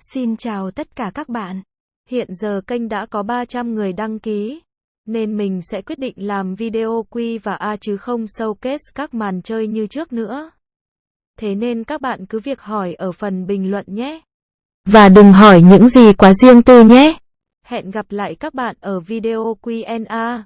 Xin chào tất cả các bạn. Hiện giờ kênh đã có 300 người đăng ký, nên mình sẽ quyết định làm video Q và A chứ không showcase các màn chơi như trước nữa. Thế nên các bạn cứ việc hỏi ở phần bình luận nhé. Và đừng hỏi những gì quá riêng tư nhé. Hẹn gặp lại các bạn ở video Q&A.